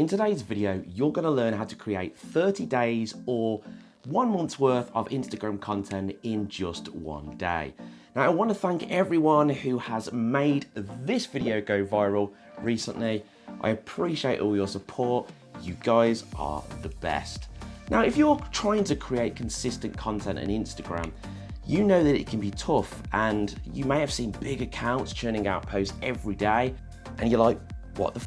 In today's video, you're gonna learn how to create 30 days or one month's worth of Instagram content in just one day. Now, I wanna thank everyone who has made this video go viral recently. I appreciate all your support. You guys are the best. Now, if you're trying to create consistent content on Instagram, you know that it can be tough and you may have seen big accounts churning out posts every day and you're like, what the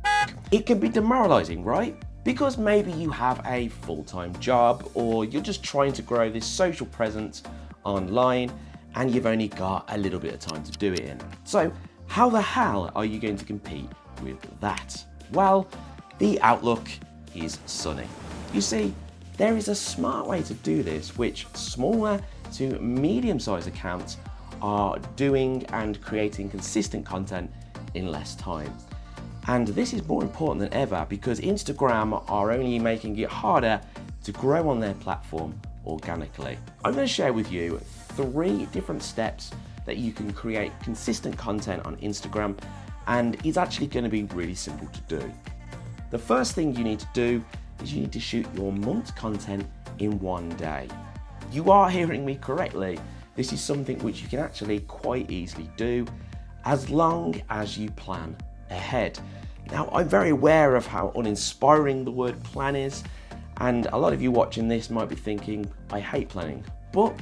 It can be demoralizing, right? Because maybe you have a full-time job or you're just trying to grow this social presence online and you've only got a little bit of time to do it in. So how the hell are you going to compete with that? Well, the outlook is sunny. You see, there is a smart way to do this, which smaller to medium-sized accounts are doing and creating consistent content in less time. And this is more important than ever because Instagram are only making it harder to grow on their platform organically. I'm going to share with you three different steps that you can create consistent content on Instagram and it's actually going to be really simple to do. The first thing you need to do is you need to shoot your month's content in one day. You are hearing me correctly. This is something which you can actually quite easily do as long as you plan ahead. Now, I'm very aware of how uninspiring the word plan is, and a lot of you watching this might be thinking, I hate planning, but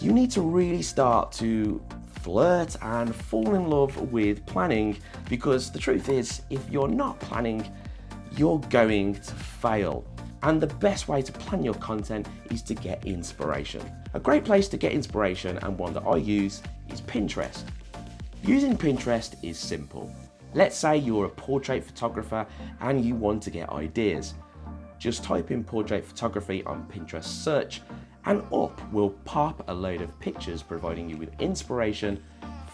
you need to really start to flirt and fall in love with planning because the truth is, if you're not planning, you're going to fail. And the best way to plan your content is to get inspiration. A great place to get inspiration and one that I use is Pinterest. Using Pinterest is simple. Let's say you're a portrait photographer and you want to get ideas. Just type in portrait photography on Pinterest search and up will pop a load of pictures providing you with inspiration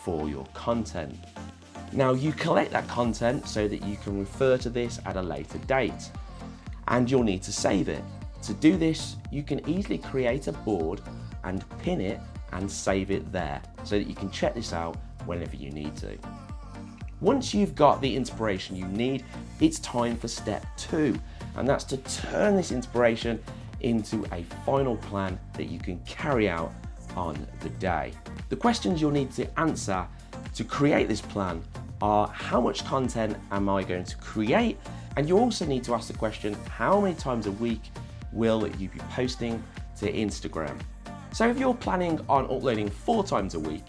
for your content. Now you collect that content so that you can refer to this at a later date and you'll need to save it. To do this, you can easily create a board and pin it and save it there so that you can check this out whenever you need to. Once you've got the inspiration you need, it's time for step two, and that's to turn this inspiration into a final plan that you can carry out on the day. The questions you'll need to answer to create this plan are how much content am I going to create? And you also need to ask the question, how many times a week will you be posting to Instagram? So if you're planning on uploading four times a week,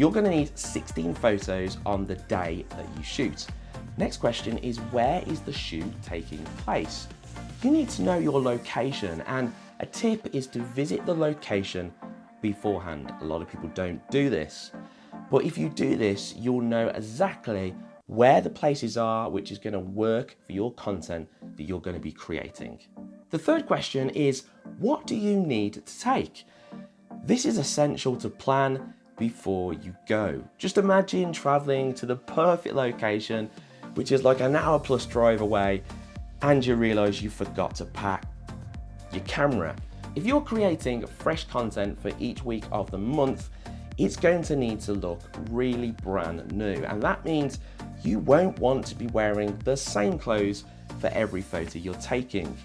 you're gonna need 16 photos on the day that you shoot. Next question is where is the shoot taking place? You need to know your location and a tip is to visit the location beforehand. A lot of people don't do this. But if you do this, you'll know exactly where the places are which is going to work for your content that you're going to be creating. The third question is, what do you need to take? This is essential to plan before you go. Just imagine traveling to the perfect location, which is like an hour plus drive away, and you realize you forgot to pack your camera. If you're creating fresh content for each week of the month, it's going to need to look really brand new. And that means you won't want to be wearing the same clothes for every photo you're taking.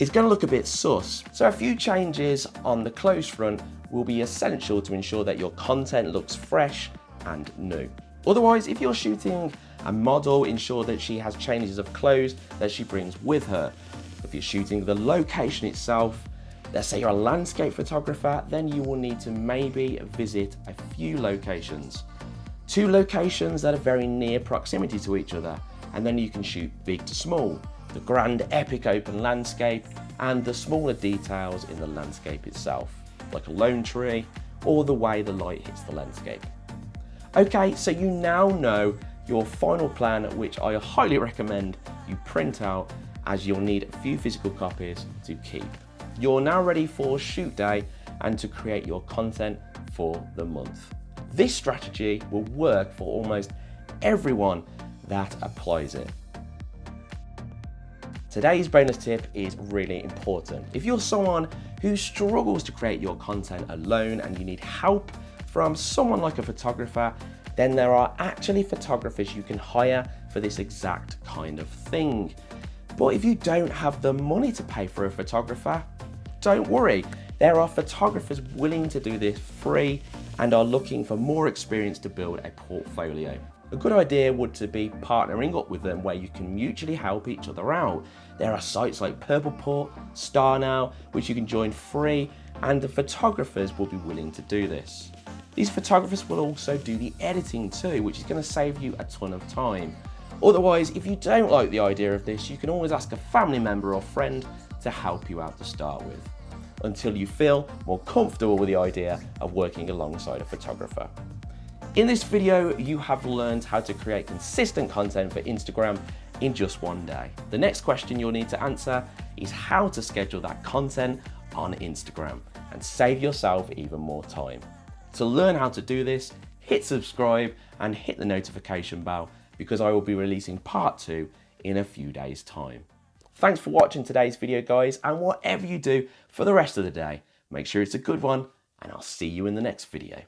It's going to look a bit sus. So a few changes on the clothes front will be essential to ensure that your content looks fresh and new. Otherwise, if you're shooting a model, ensure that she has changes of clothes that she brings with her. If you're shooting the location itself, let's say you're a landscape photographer, then you will need to maybe visit a few locations. Two locations that are very near proximity to each other, and then you can shoot big to small, the grand epic open landscape, and the smaller details in the landscape itself like a lone tree, or the way the light hits the landscape. Okay, so you now know your final plan, which I highly recommend you print out as you'll need a few physical copies to keep. You're now ready for shoot day and to create your content for the month. This strategy will work for almost everyone that applies it. Today's bonus tip is really important. If you're someone who struggles to create your content alone and you need help from someone like a photographer, then there are actually photographers you can hire for this exact kind of thing. But if you don't have the money to pay for a photographer, don't worry. There are photographers willing to do this free and are looking for more experience to build a portfolio. A good idea would to be partnering up with them where you can mutually help each other out. There are sites like Purpleport, StarNow, which you can join free and the photographers will be willing to do this. These photographers will also do the editing too, which is going to save you a ton of time. Otherwise, if you don't like the idea of this, you can always ask a family member or friend to help you out to start with, until you feel more comfortable with the idea of working alongside a photographer. In this video, you have learned how to create consistent content for Instagram in just one day. The next question you'll need to answer is how to schedule that content on Instagram and save yourself even more time. To learn how to do this, hit subscribe and hit the notification bell because I will be releasing part two in a few days time. Thanks for watching today's video guys and whatever you do for the rest of the day, make sure it's a good one and I'll see you in the next video.